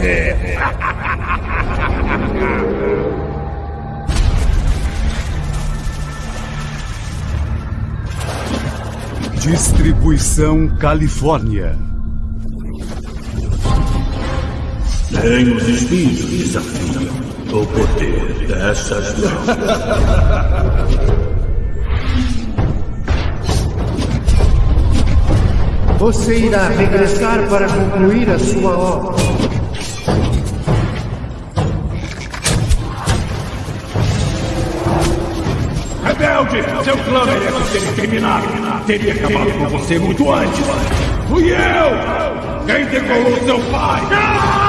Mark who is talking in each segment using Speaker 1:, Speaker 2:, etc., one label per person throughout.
Speaker 1: Se consegue sobreviver.
Speaker 2: Distribuição Califórnia.
Speaker 3: Nem os espíritos desafiam o poder dessas mãos.
Speaker 4: Você irá regressar para concluir a sua obra.
Speaker 3: Rebelde! Seu plano merece ser terminado. Teria acabado com você muito antes. Fui eu! Quem decolou seu pai?
Speaker 5: pago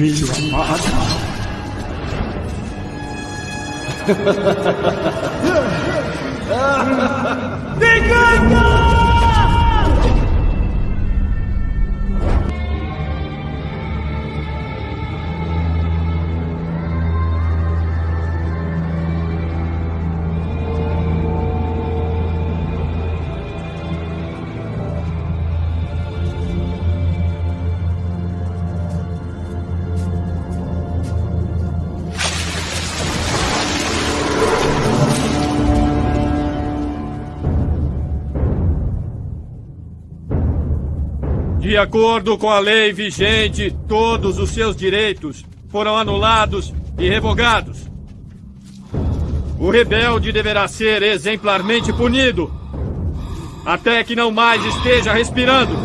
Speaker 5: mim, filho amado.
Speaker 6: Vingança!
Speaker 7: De acordo com a lei vigente, todos os seus direitos foram anulados e revogados. O rebelde deverá ser exemplarmente punido até que não mais esteja respirando.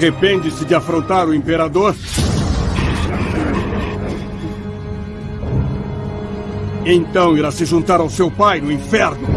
Speaker 5: Arrepende-se de afrontar o imperador? Então irá se juntar ao seu pai no inferno.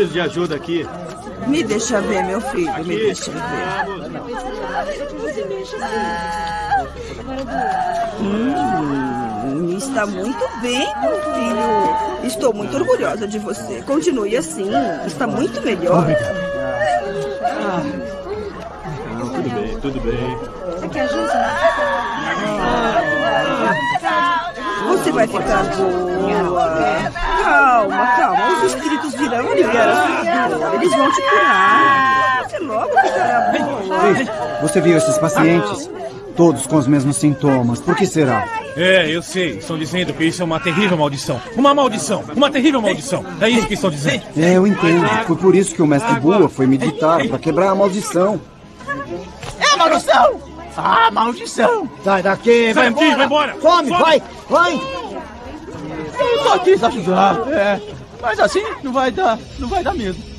Speaker 7: Preciso de ajuda aqui.
Speaker 8: Me deixa ver, meu filho, me
Speaker 7: Aqui.
Speaker 8: deixa ver. Hum, está muito bem, meu filho. Estou muito orgulhosa de você. Continue assim, está muito melhor.
Speaker 7: Não, tudo bem, tudo bem.
Speaker 9: Você quer ajuda?
Speaker 8: Você vai ficar boa. Calma, calma. Os espíritos virão aliviar a sua dor. Eles vão te curar. Você logo ficará boa.
Speaker 10: Ei, você viu esses pacientes? Todos com os mesmos sintomas. Por que será?
Speaker 3: É, eu sei. Estão dizendo que isso é uma terrível maldição. Uma maldição. Uma terrível maldição. É isso que estão dizendo.
Speaker 10: É, eu entendo. Foi por isso que o mestre Bua foi meditar para quebrar a maldição.
Speaker 11: É maldição! Ah, maldição!
Speaker 12: Sai daqui, vai
Speaker 3: Sai daqui,
Speaker 12: embora.
Speaker 3: vai embora.
Speaker 12: Some,
Speaker 3: Some.
Speaker 12: vai, vai.
Speaker 11: Eu só quis ajudar, é. Mas assim não vai dar, não vai dar medo.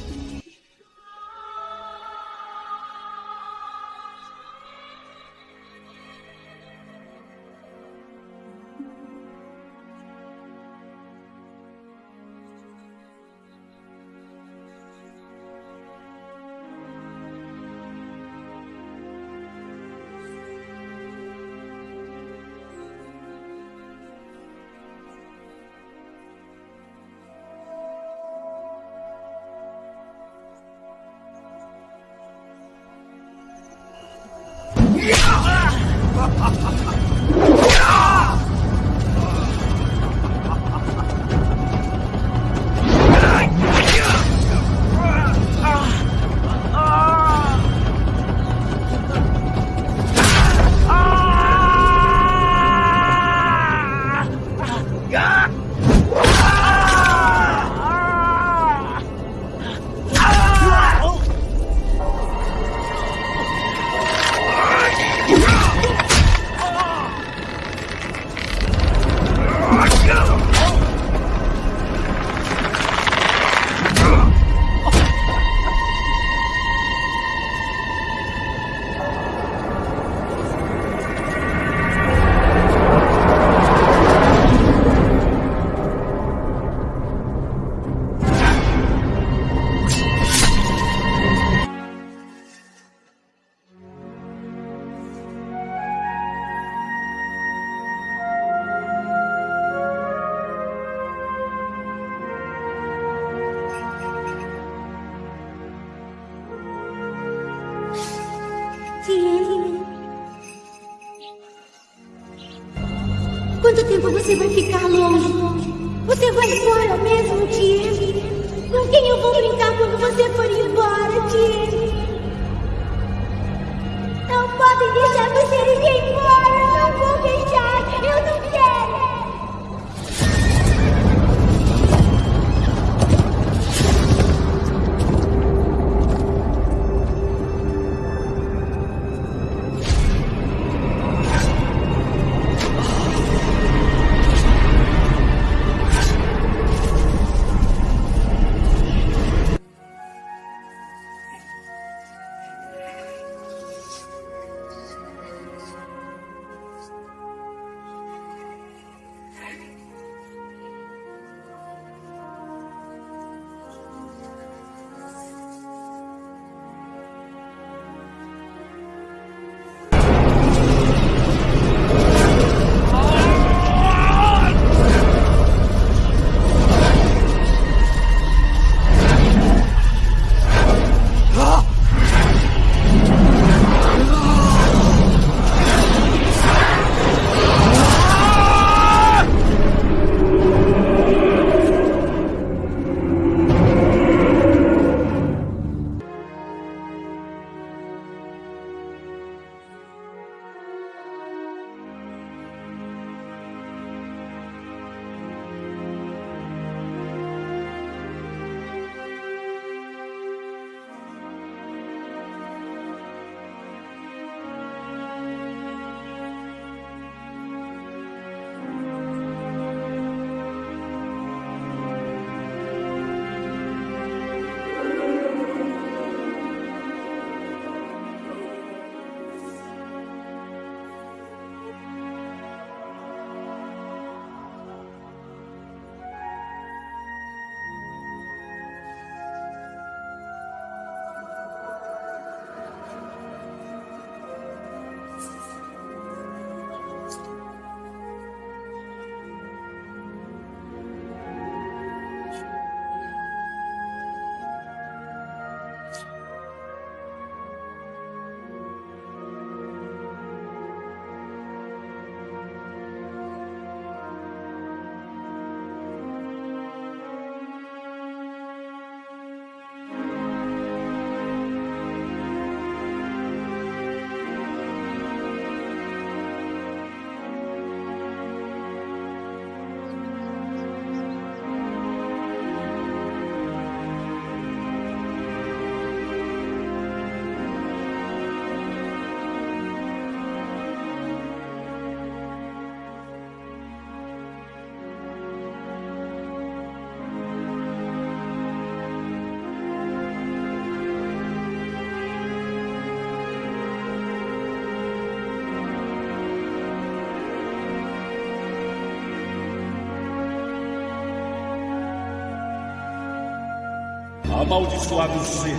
Speaker 13: Amaldiçoado seja.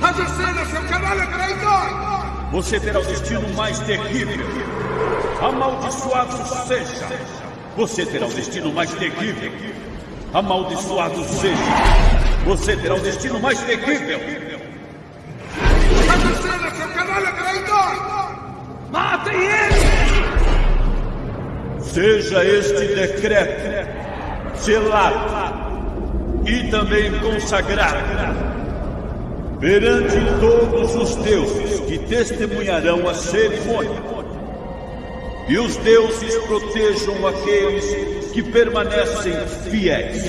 Speaker 1: Rajacena, seu canalha traidor!
Speaker 13: Você terá o destino mais terrível. Amaldiçoado seja. Você terá o destino mais terrível. Amaldiçoado seja. Você terá o destino mais terrível.
Speaker 1: Rajacena, seu canalha traidor!
Speaker 13: Matem ele! Seja este decreto selado e também consagrado perante todos os deuses que testemunharão a cerimônia. E os deuses protejam aqueles que permanecem fiéis.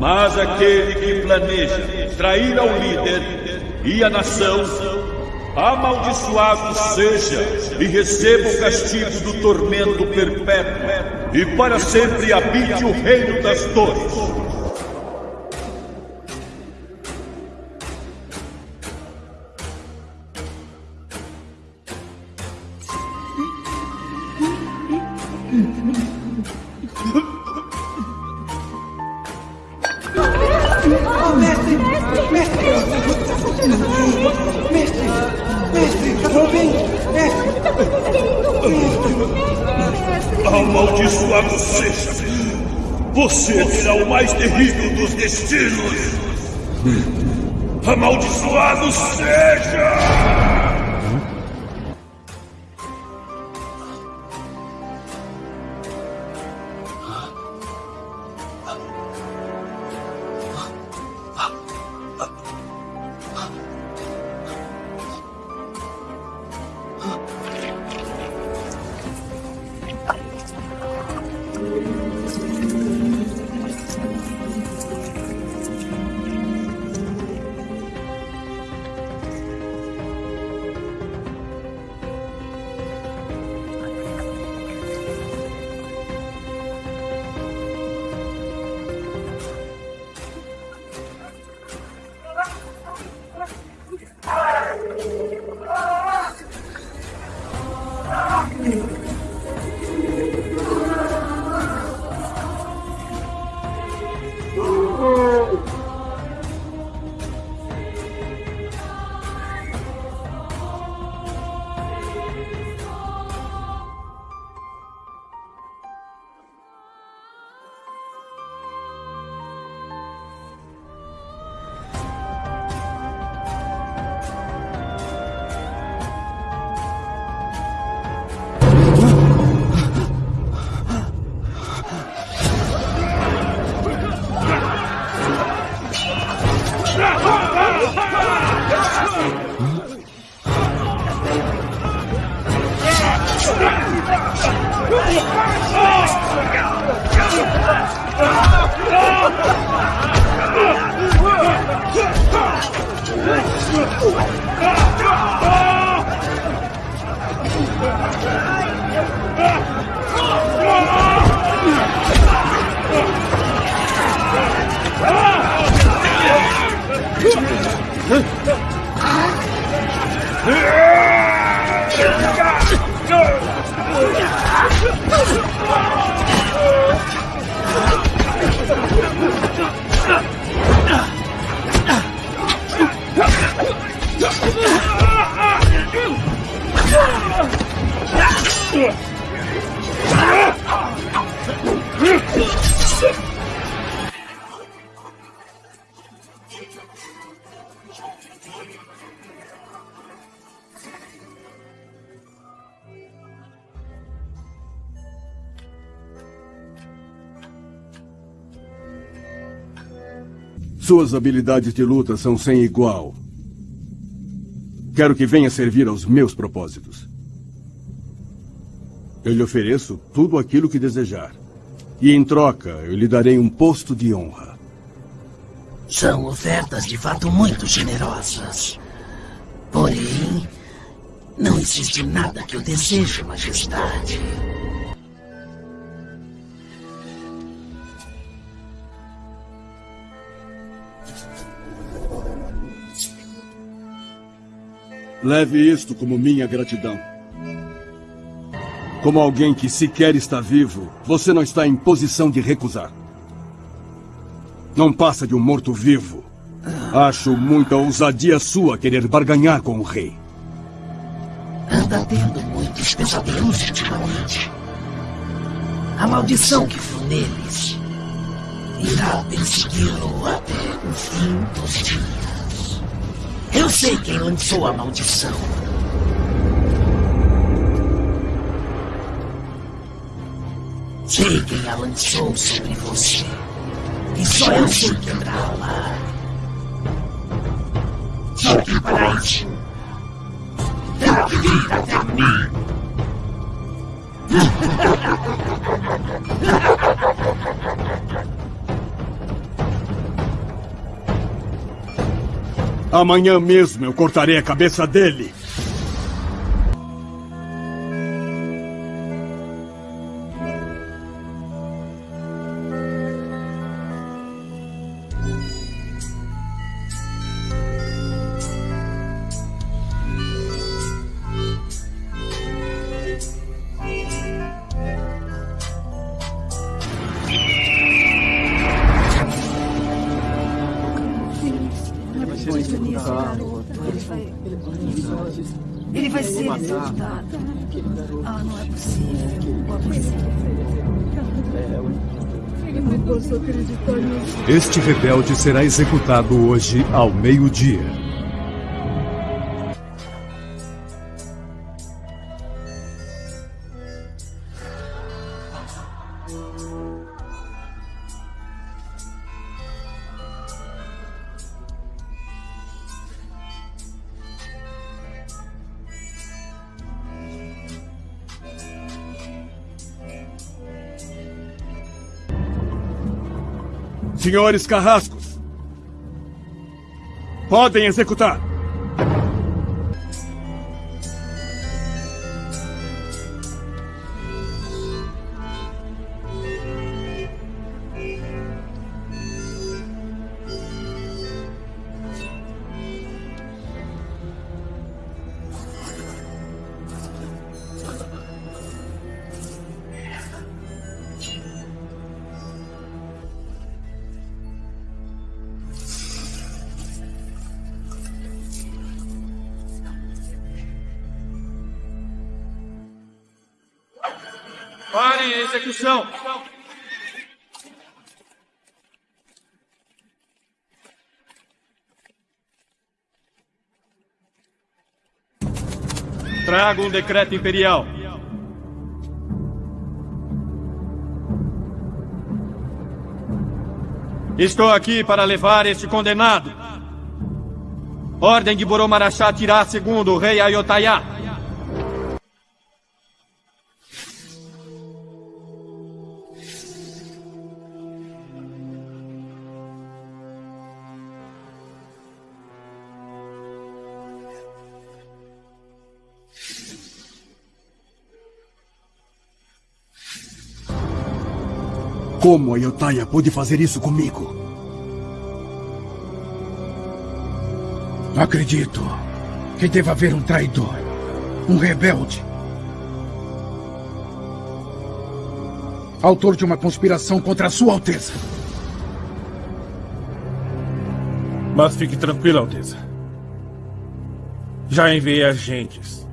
Speaker 13: Mas aquele que planeja trair ao líder e a nação, amaldiçoado seja e receba o castigo do tormento perpétuo, e para sempre habite o reino das dores.
Speaker 5: Suas habilidades de luta são sem igual. Quero que venha servir aos meus propósitos. Eu lhe ofereço tudo aquilo que desejar. E em troca, eu lhe darei um posto de honra.
Speaker 14: São ofertas de fato muito generosas. Porém, não existe nada que eu deseje, Majestade.
Speaker 5: Leve isto como minha gratidão. Como alguém que sequer está vivo, você não está em posição de recusar. Não passa de um morto-vivo. Acho muita ousadia sua querer barganhar com o rei.
Speaker 14: Anda tendo muitos pesadelos ultimamente. A maldição que viu neles irá persegui-lo até o fim dos dias. Eu sei quem lançou a maldição. Sei quem a lançou sobre você. E só eu sei quebrá-la. Só que para isso, que vir até mim.
Speaker 5: Amanhã mesmo eu cortarei a cabeça dele.
Speaker 2: Será executado hoje ao meio-dia.
Speaker 5: Senhores carrascos, podem executar.
Speaker 7: Trago um decreto imperial. Estou aqui para levar este condenado. Ordem de Boromarachá tirar segundo o rei Ayotayá.
Speaker 5: Como a Yotaya pôde fazer isso comigo?
Speaker 15: Acredito que deva haver um traidor, um rebelde. Autor de uma conspiração contra a Sua Alteza.
Speaker 3: Mas fique tranquila, Alteza. Já enviei agentes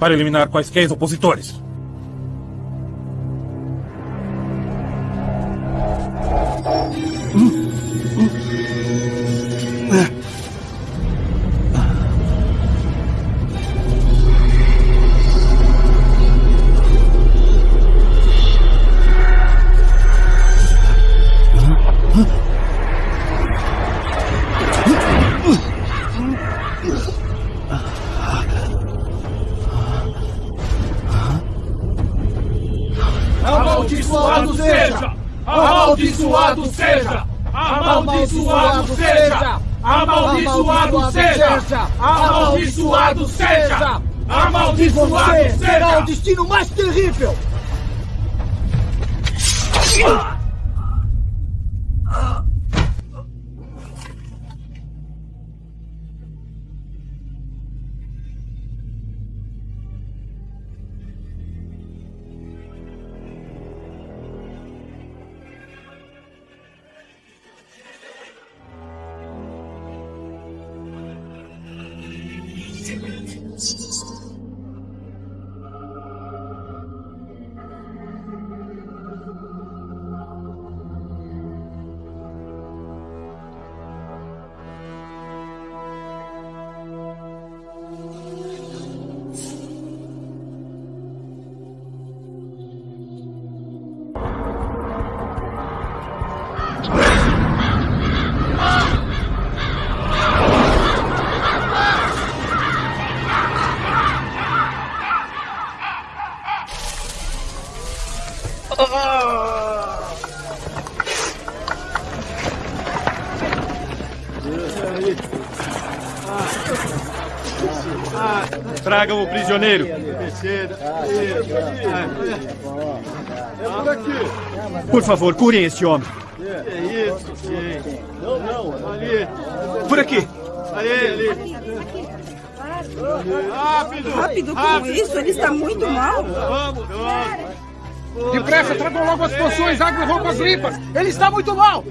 Speaker 3: para eliminar quaisquer opositores.
Speaker 7: Tragam o prisioneiro. Por favor, curem esse homem.
Speaker 1: É isso, sim. Não, não, ali.
Speaker 12: Por aqui.
Speaker 1: Ali, ali. Rápido!
Speaker 8: Rápido com isso, ele está muito mal.
Speaker 1: Vamos, vamos.
Speaker 15: Depressa, tragam logo as poções, água e roupas limpas. Ele está muito mal.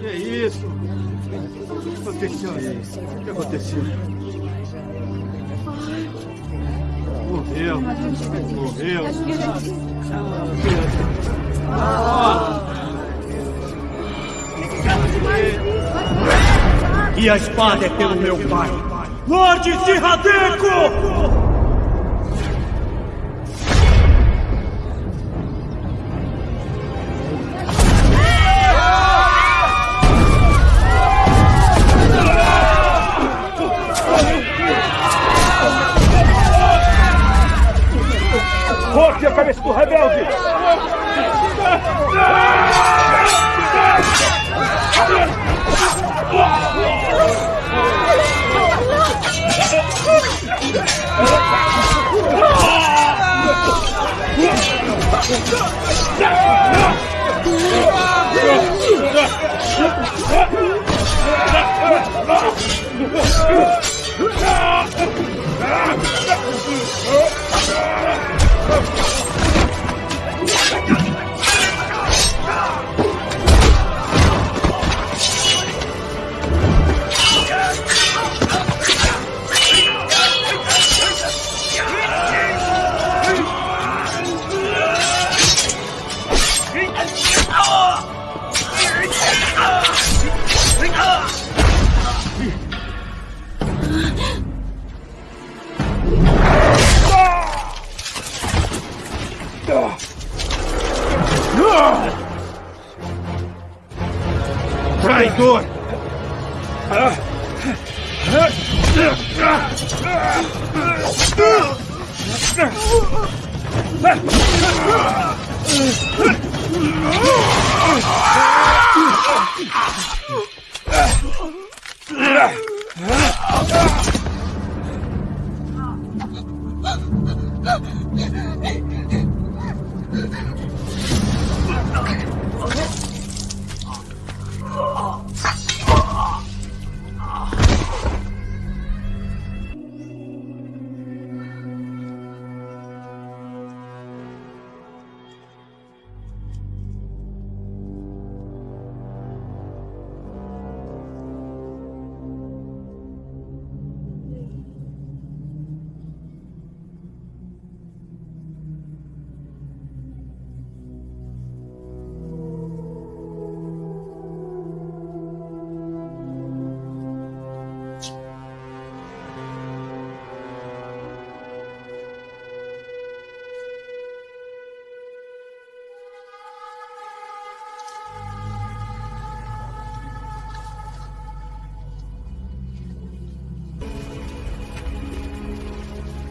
Speaker 1: Que é isso? O que aconteceu? O que aconteceu? Morreu. Morreu.
Speaker 16: E a espada é pelo meu pai. Lorde Sirradeco!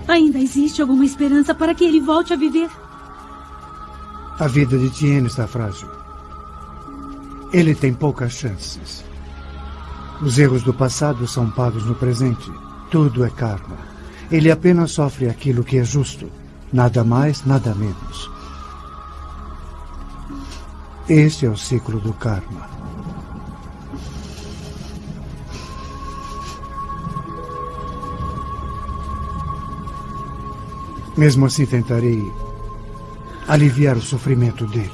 Speaker 11: Ainda existe alguma esperança para que ele volte a viver?
Speaker 4: A vida de Tien está frágil. Ele tem poucas chances. Os erros do passado são pagos no presente. Tudo é karma. Ele apenas sofre aquilo que é justo. Nada mais, nada menos. Este é o ciclo do karma. Mesmo assim, tentarei aliviar o sofrimento dele.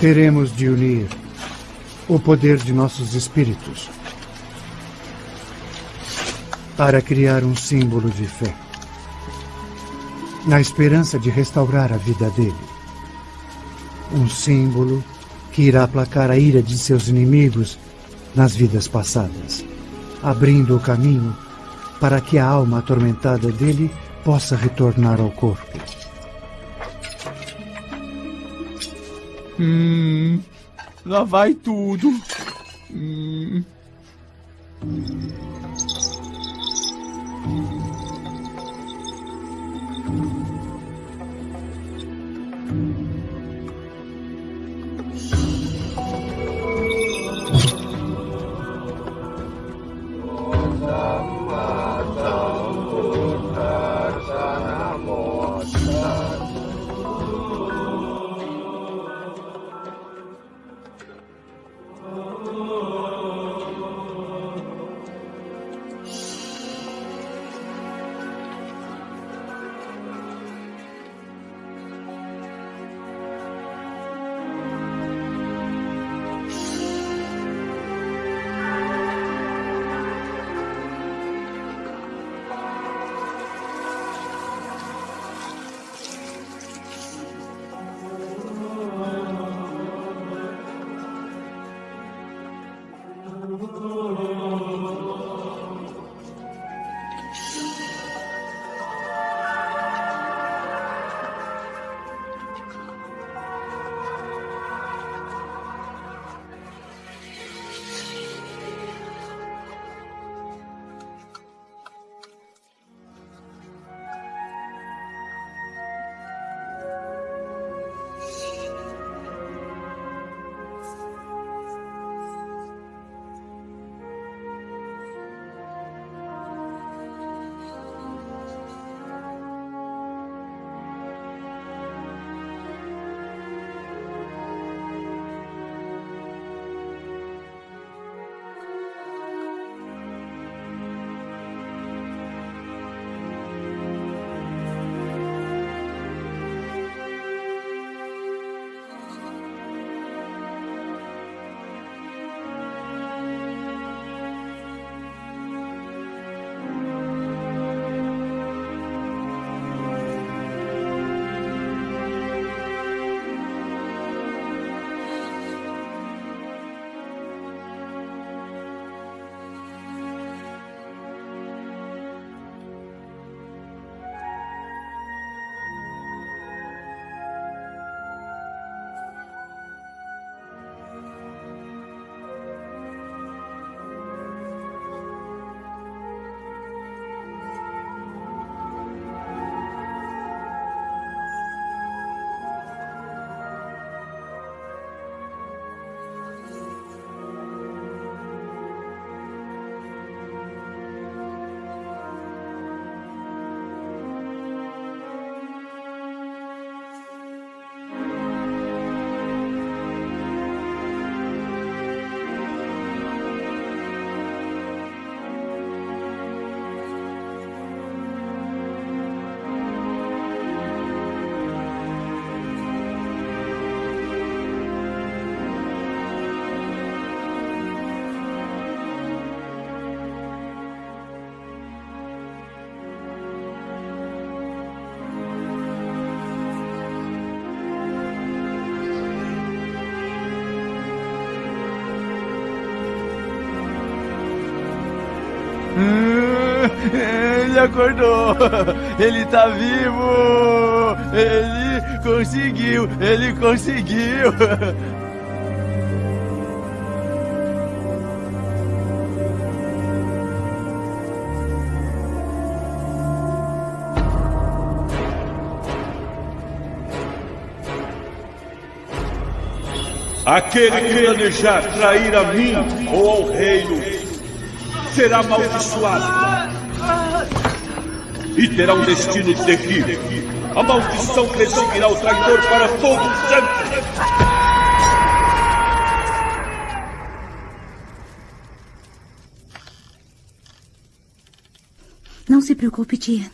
Speaker 4: Teremos de unir o poder de nossos espíritos para criar um símbolo de fé, na esperança de restaurar a vida dele. Um símbolo que irá aplacar a ira de seus inimigos nas vidas passadas, abrindo o caminho para que a alma atormentada dele possa retornar ao corpo.
Speaker 12: Hum, lá vai tudo. Hum. Ele acordou! Ele tá vivo! Ele conseguiu! Ele conseguiu!
Speaker 13: Aquele que planejar trair a mim ou ao reino será amaldiçoado e terá um destino terrível. A maldição perseguirá o traidor para todo sempre.
Speaker 11: Não se preocupe, tia.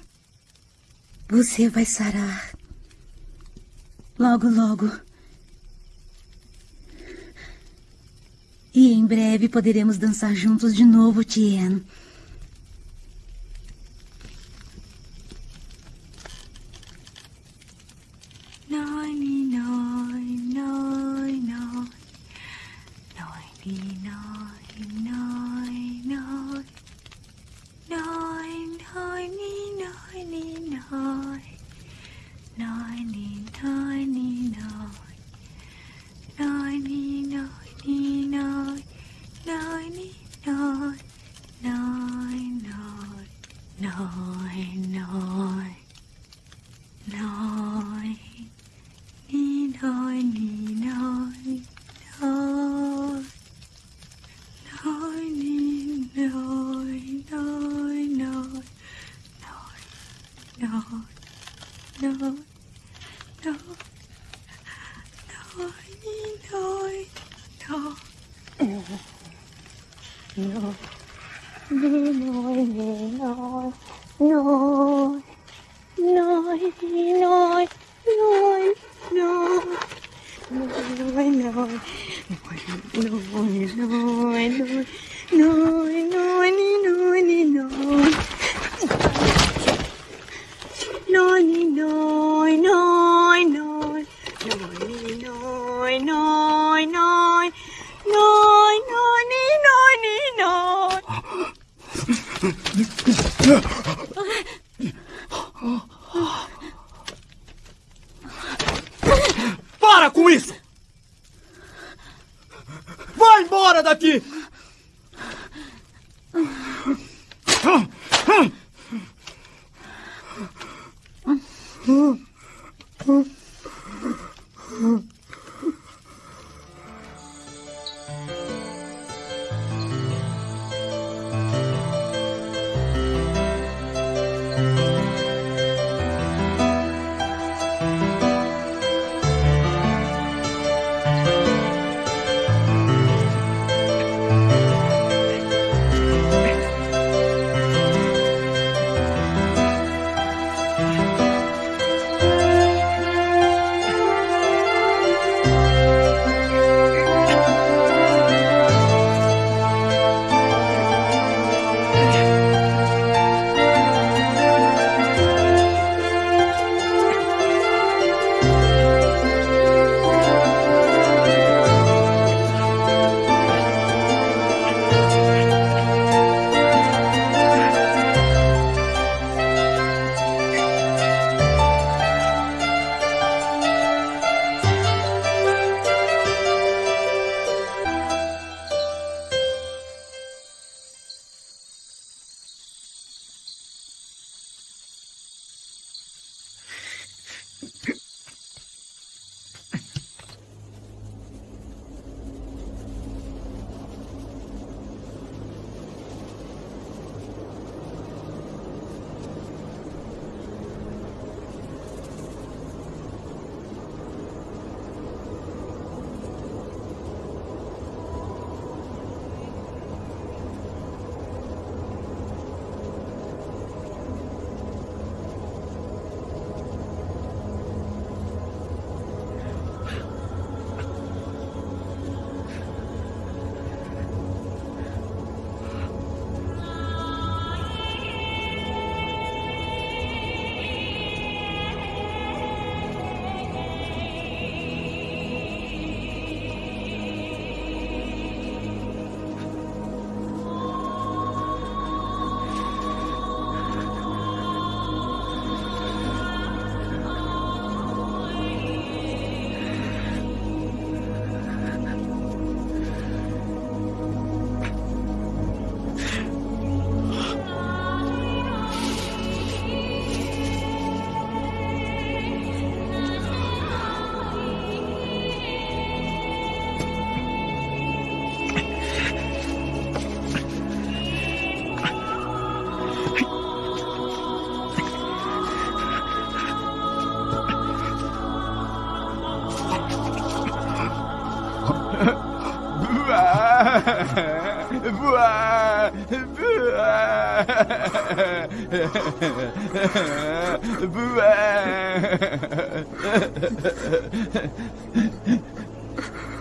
Speaker 11: Você vai sarar. Logo, logo. E em breve poderemos dançar juntos de novo, Tien.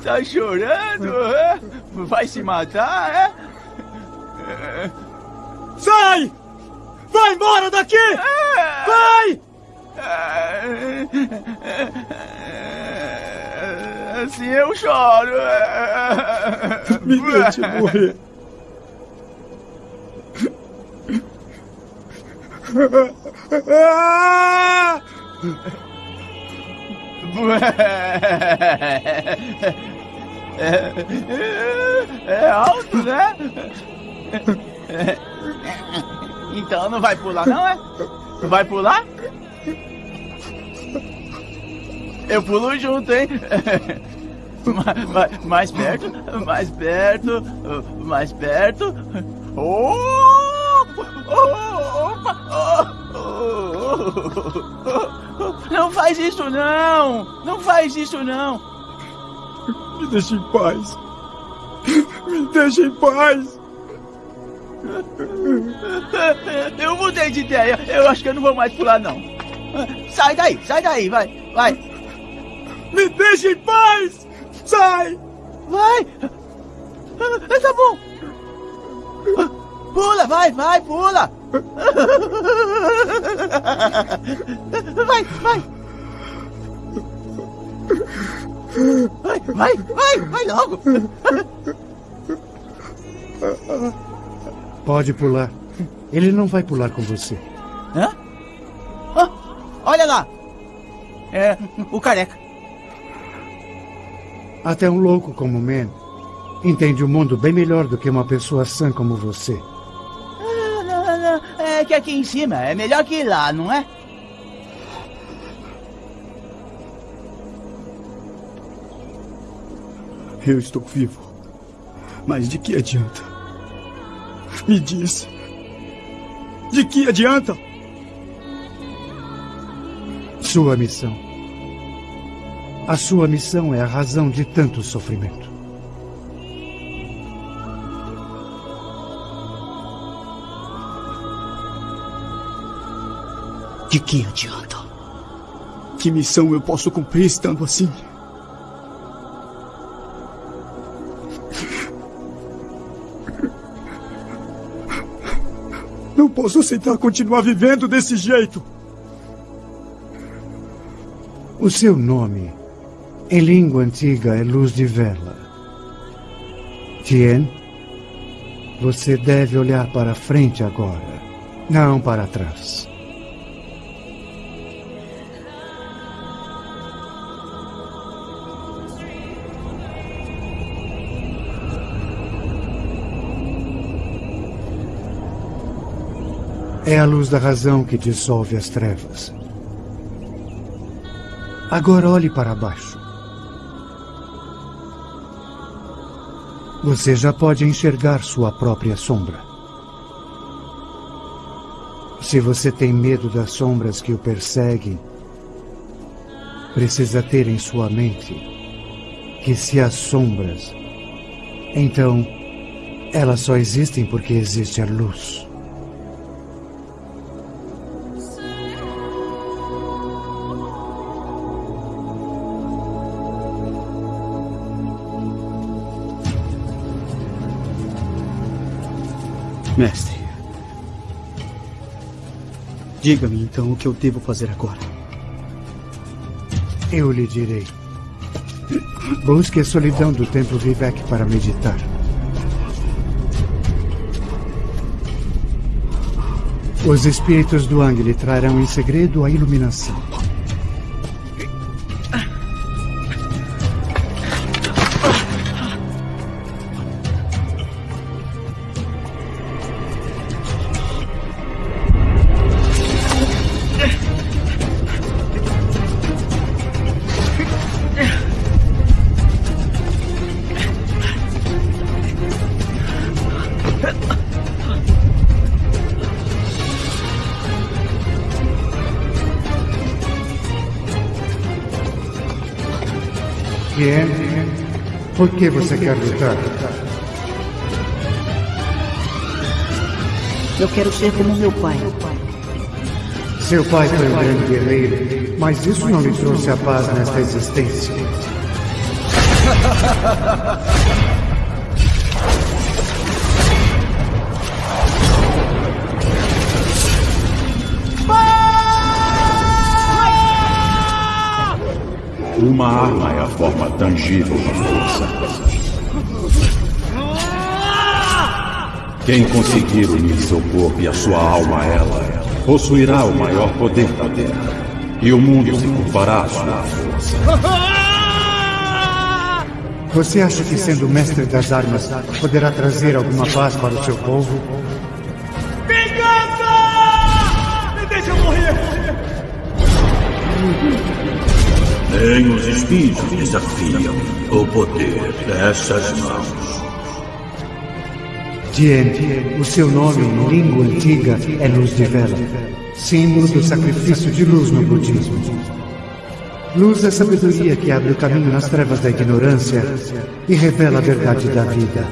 Speaker 12: Tá chorando? é? Vai se matar, é?
Speaker 16: Sai! Vai embora daqui! Vai!
Speaker 12: Assim eu choro.
Speaker 16: Me deixe morrer.
Speaker 12: É, alto, né? Então não vai pular, não é? Não vai pular? Eu pulo junto, hein? Ma- ma- Mais perto, mais perto, mais perto. Não faz isso não! Não faz isso não!
Speaker 16: Me deixe em paz. Me deixe em paz.
Speaker 12: Eu mudei de ideia. Eu acho que eu não vou mais pular, não. Sai daí, sai daí, vai, vai.
Speaker 16: Me deixe em paz! Sai!
Speaker 12: Vai! Ah, Tá bom. Pula, vai, vai, pula! Vai, vai! Vai, vai, vai, vai logo!
Speaker 4: Pode pular. Ele não vai pular com você.
Speaker 12: Hã? Ah, olha lá! É, o careca.
Speaker 4: Até um louco como Man entende o mundo bem melhor do que uma pessoa sã como você.
Speaker 12: Ah, não, não, É que aqui em cima é melhor que lá, não é?
Speaker 16: Eu estou vivo. Mas de que adianta? Me diz. De que adianta?
Speaker 4: Sua missão. A sua missão é a razão de tanto sofrimento.
Speaker 16: De que adianta? Que missão eu posso cumprir estando assim? Não posso aceitar continuar vivendo desse jeito.
Speaker 4: O seu nome, em língua antiga, é Luz de Vela. Tien, você deve olhar para frente agora, não para trás. É a luz da razão que dissolve as trevas. Agora olhe para baixo. Você já pode enxergar sua própria sombra. Se você tem medo das sombras que o perseguem, precisa ter em sua mente que se há sombras, então elas só existem porque existe a luz.
Speaker 16: Mestre. Diga-me então o que eu devo fazer agora.
Speaker 4: Eu lhe direi. Busque a solidão do templo Vivek para meditar. Os espíritos do Ang lhe trarão em segredo a iluminação. Por que você quer lutar?
Speaker 8: Eu quero ser como meu pai.
Speaker 4: Seu pai foi um grande guerreiro, mas isso não lhe trouxe a paz nesta existência.
Speaker 13: Uma arma é a forma tangível da força. Quem conseguir unir seu corpo e a sua alma a ela, possuirá o maior poder da Terra. E o mundo se curvará à sua força.
Speaker 4: Você acha que sendo mestre das armas poderá trazer alguma paz para o seu povo?
Speaker 13: Nem os espíritos desafiam o poder dessas mãos.
Speaker 4: Tien, o seu nome em língua antiga é Luz de Vela, símbolo do sacrifício de luz no budismo. Luz é sabedoria que abre o caminho nas trevas da ignorância e revela a verdade da vida.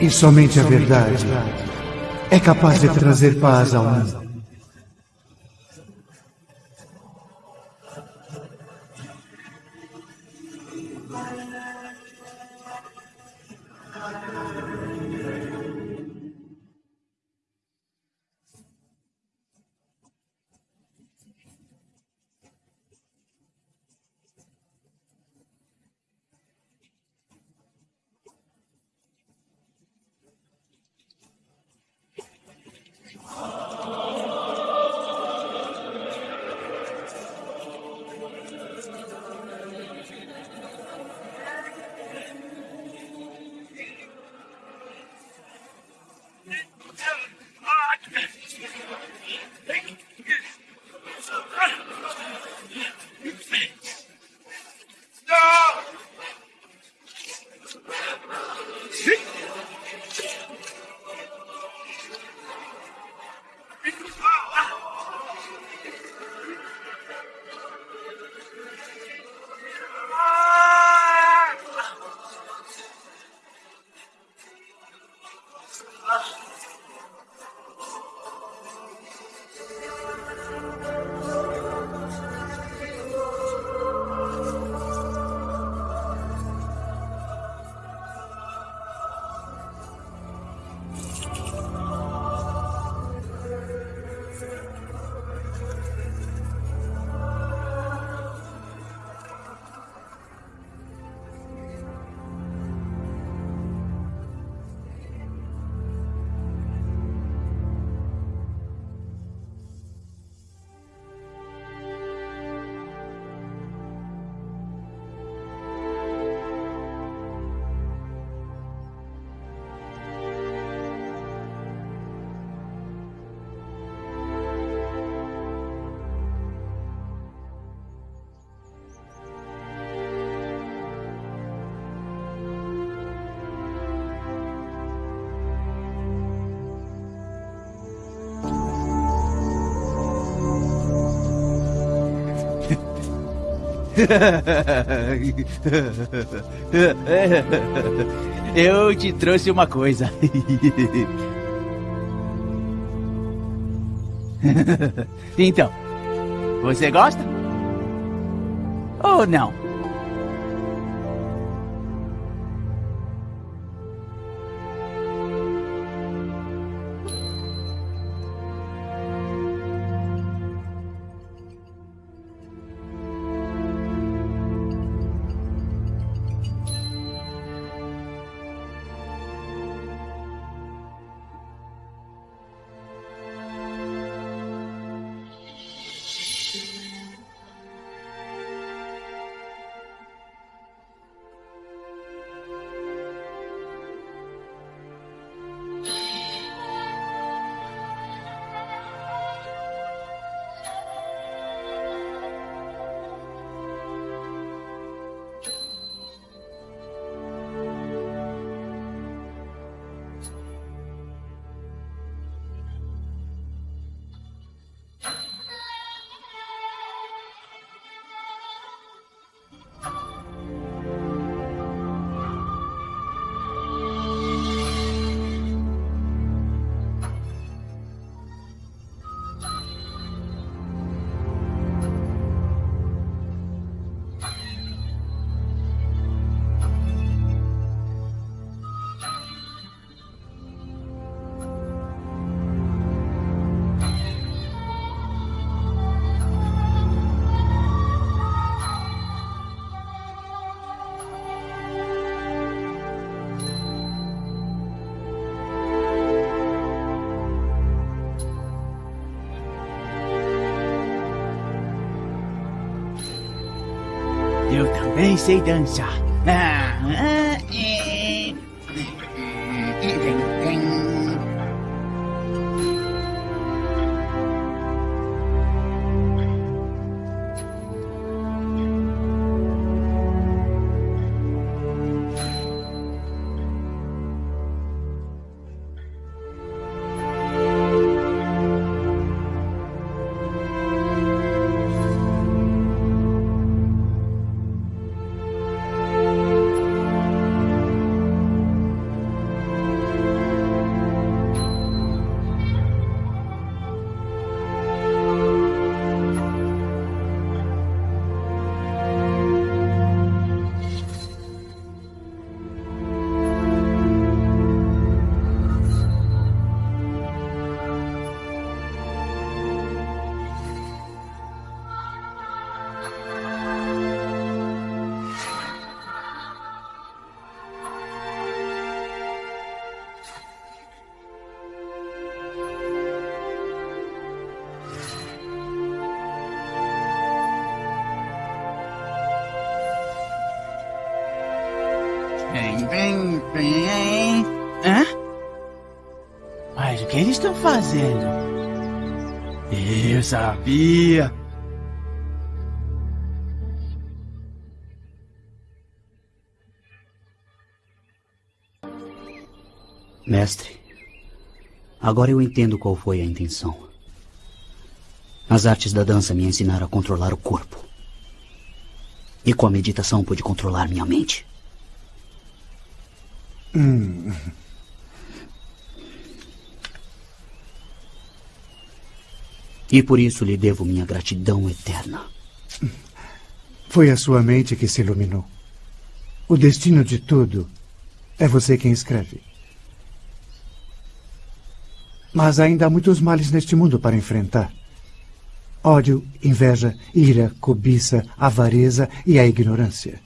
Speaker 4: E somente a verdade é capaz de trazer paz ao mundo.
Speaker 12: Eu te trouxe uma coisa. Então, você gosta? Ou não? Sei dançar. Estão fazendo?
Speaker 16: Eu sabia.
Speaker 17: Mestre, agora eu entendo qual foi a intenção. As artes da dança me ensinaram a controlar o corpo. E com a meditação pude controlar minha mente.
Speaker 4: Hum.
Speaker 17: E por isso lhe devo minha gratidão eterna.
Speaker 4: Foi a sua mente que se iluminou. O destino de tudo é você quem escreve. Mas ainda há muitos males neste mundo para enfrentar: ódio, inveja, ira, cobiça, avareza e a ignorância.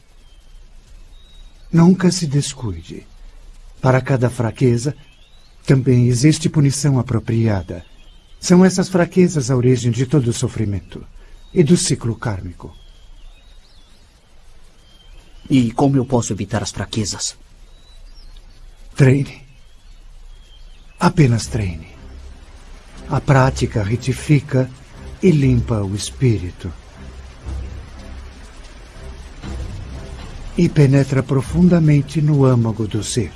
Speaker 4: Nunca se descuide. Para cada fraqueza, também existe punição apropriada. São essas fraquezas a origem de todo o sofrimento e do ciclo kármico.
Speaker 17: E como eu posso evitar as fraquezas?
Speaker 4: Treine. Apenas treine. A prática retifica e limpa o espírito. E penetra profundamente no âmago do ser.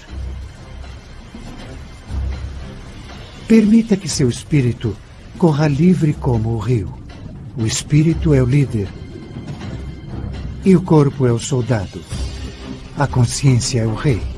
Speaker 4: Permita que seu espírito corra livre como o rio. O espírito é o líder. E o corpo é o soldado. A consciência é o rei.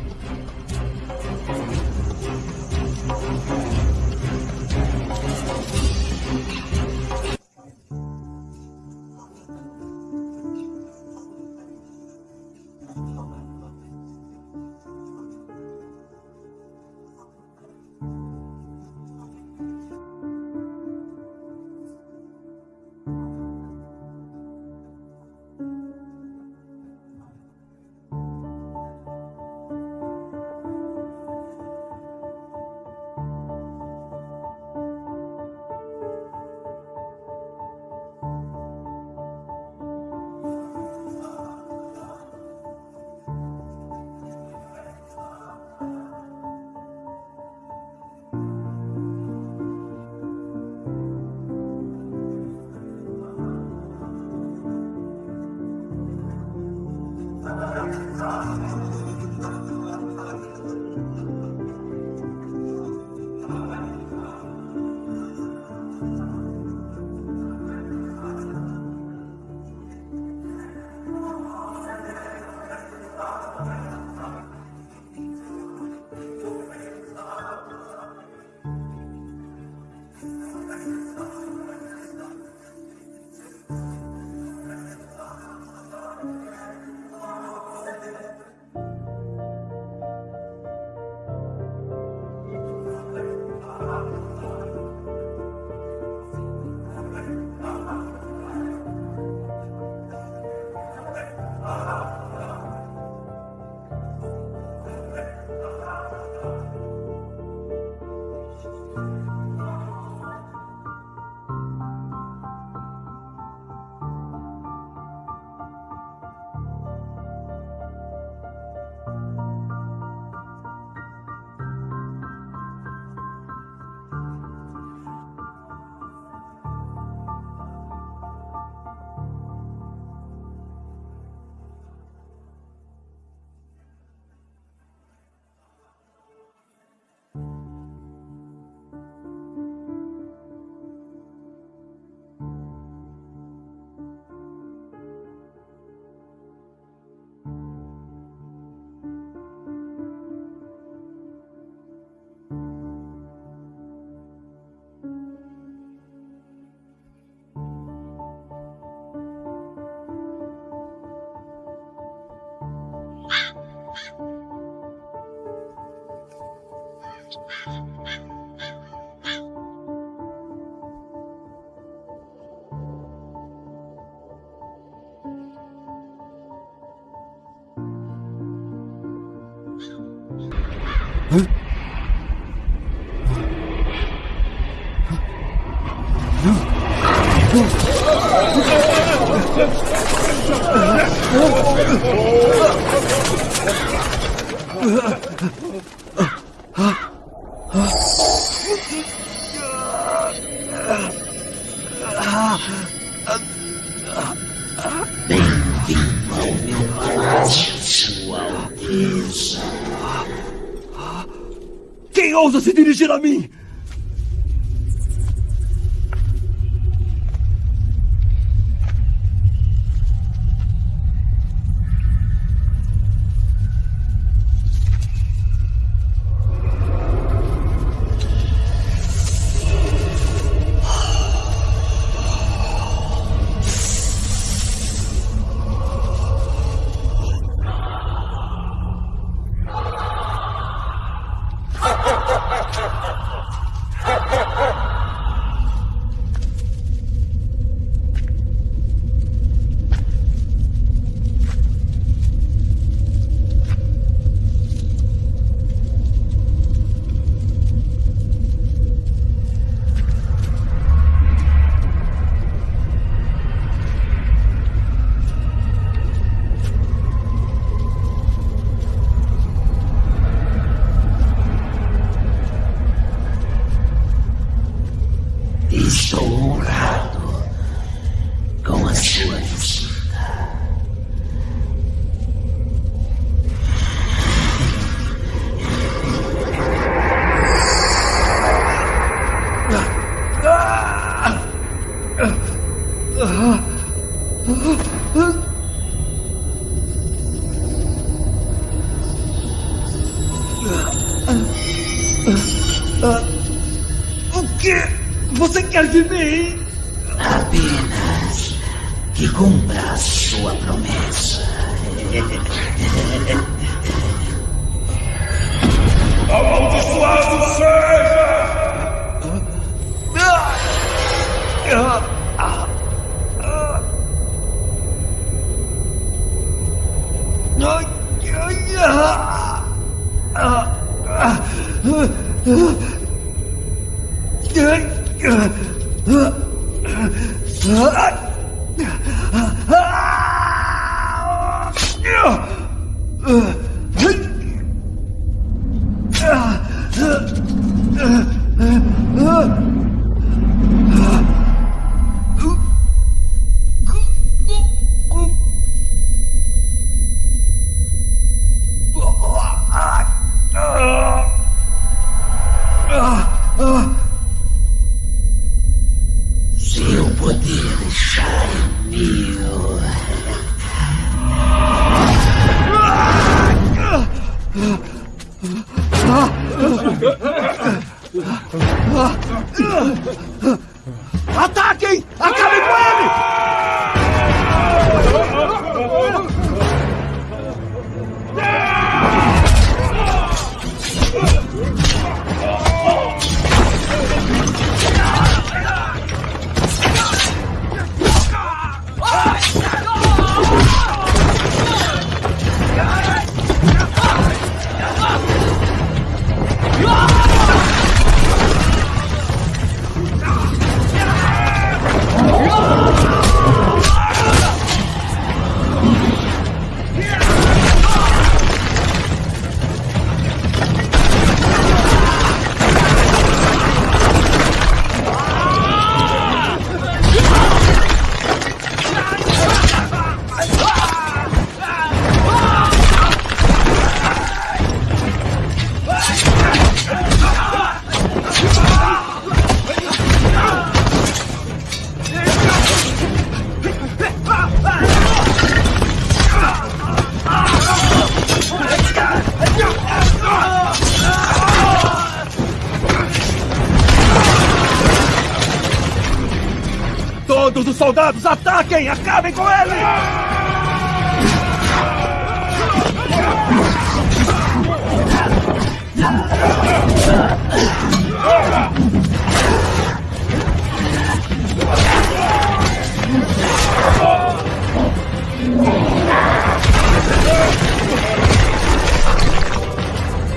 Speaker 5: soldados, ataquem! Acabem com ele!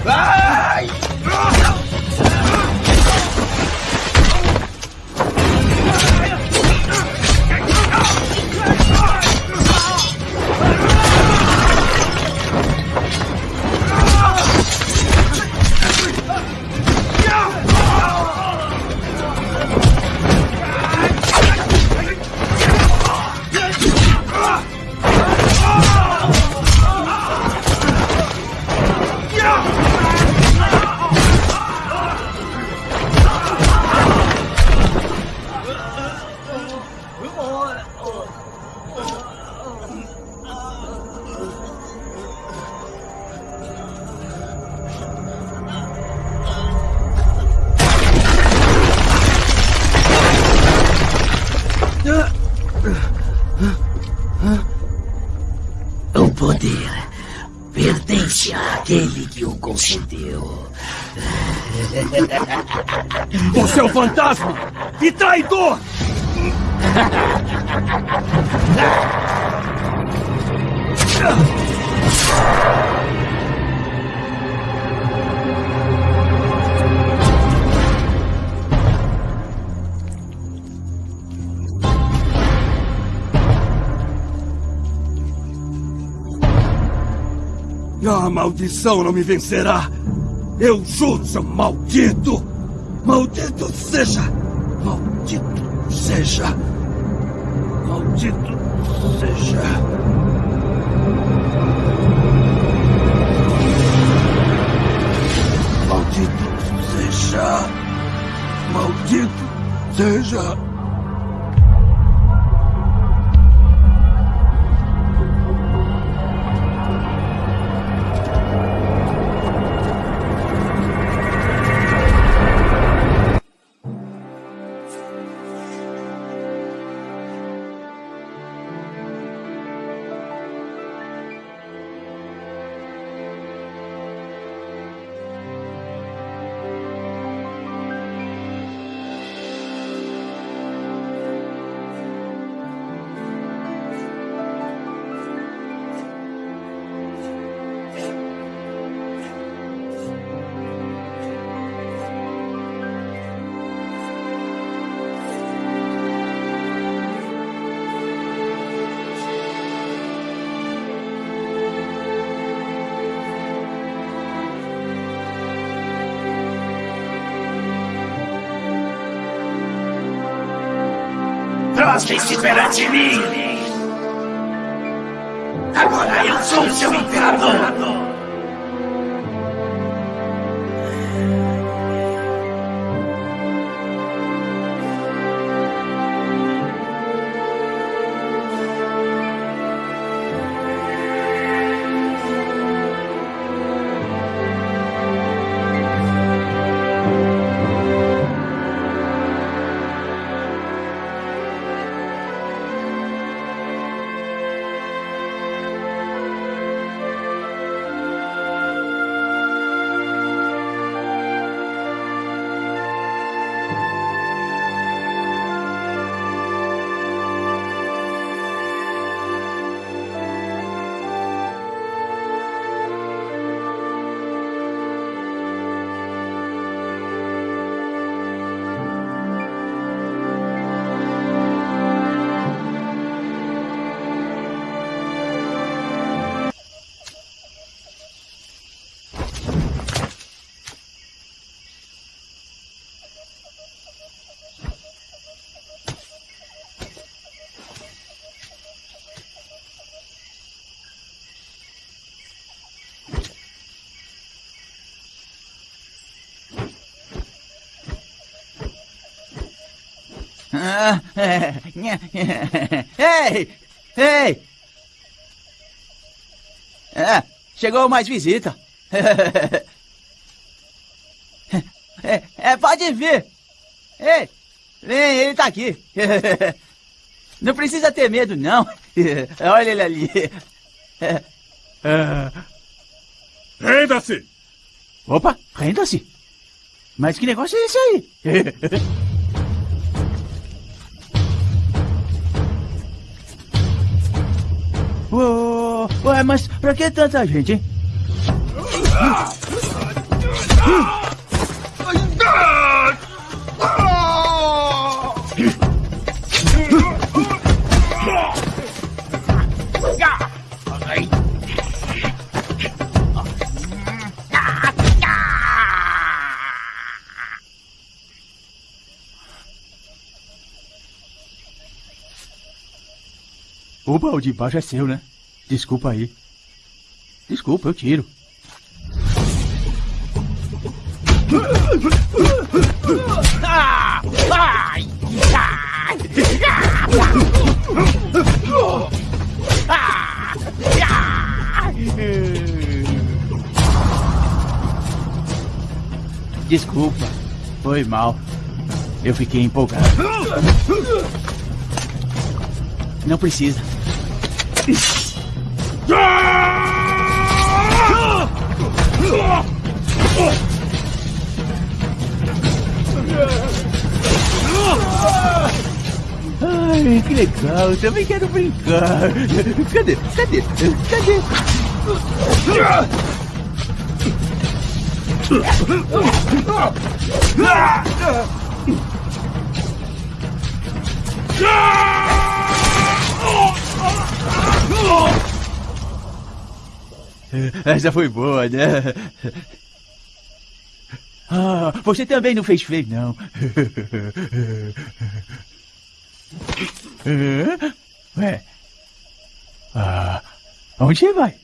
Speaker 5: Ah! Fantasma e traidor! A maldição não me vencerá! Eu juro, seu maldito! Maldito seja! Maldito seja! Maldito seja! Maldito seja! Maldito seja!
Speaker 14: Prostrem-se perante mim!
Speaker 12: Ei! Ei! É, chegou mais visita. É, é, pode vir. Ei, vem, ele tá aqui. Não precisa ter medo, não. Olha ele ali.
Speaker 3: Renda-se!
Speaker 12: Opa, renda-se. Mas que negócio é esse aí? Ué, ué, mas pra que tanta gente, hein? O baú de baixo é seu, né? Desculpa aí. Desculpa, eu tiro. Desculpa. Foi mal. Eu fiquei empolgado. Não precisa.
Speaker 14: Ai,
Speaker 12: que legal, também quero brincar. Cadê? Cadê? Cadê? Ah! Essa foi boa, né? Ah, você também não fez feio, não. Ué? Ah, onde você vai?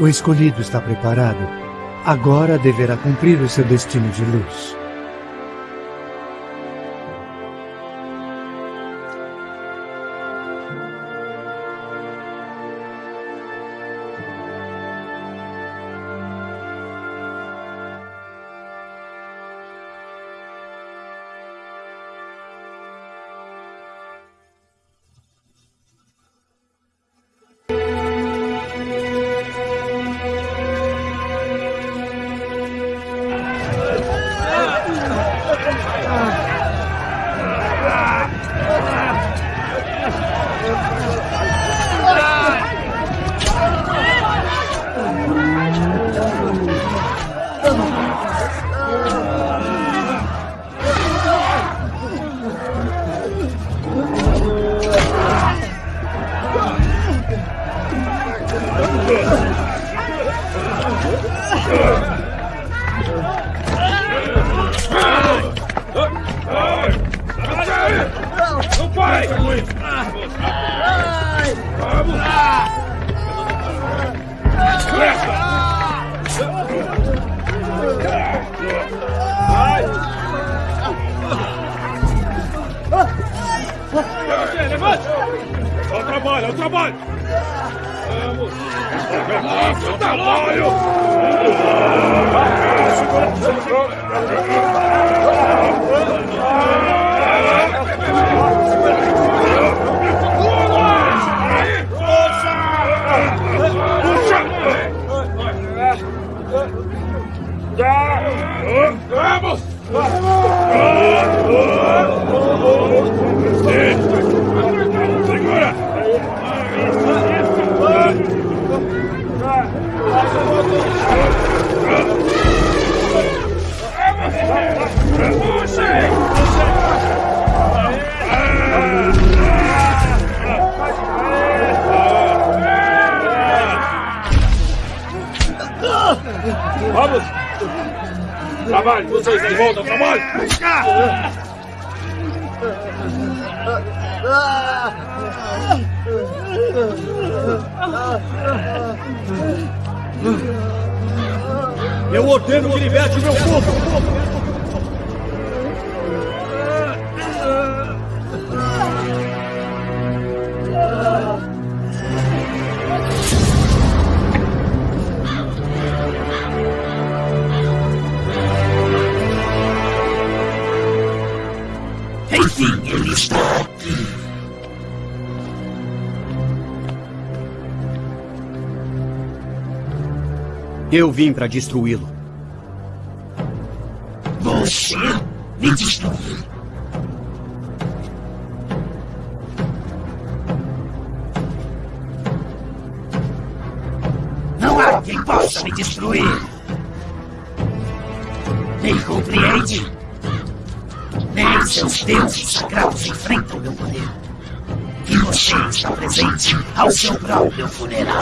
Speaker 4: O escolhido está preparado. Agora deverá cumprir o seu destino de luz.
Speaker 1: Eu
Speaker 10: vim para destruí-lo.
Speaker 14: Você me destruiu. Não há quem possa me destruir. Nem compreende. Nem seus deuses sagrados enfrentam meu poder. E você está presente ao seu próprio funeral.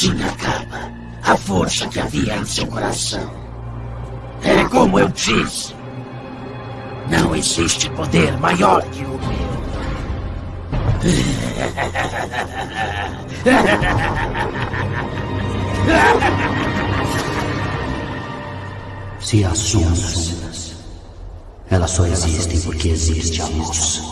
Speaker 14: Assim acaba a força que havia em seu coração. É como eu disse. Não existe poder maior que o meu.
Speaker 17: Se há sombras, elas só existem porque existe a luz.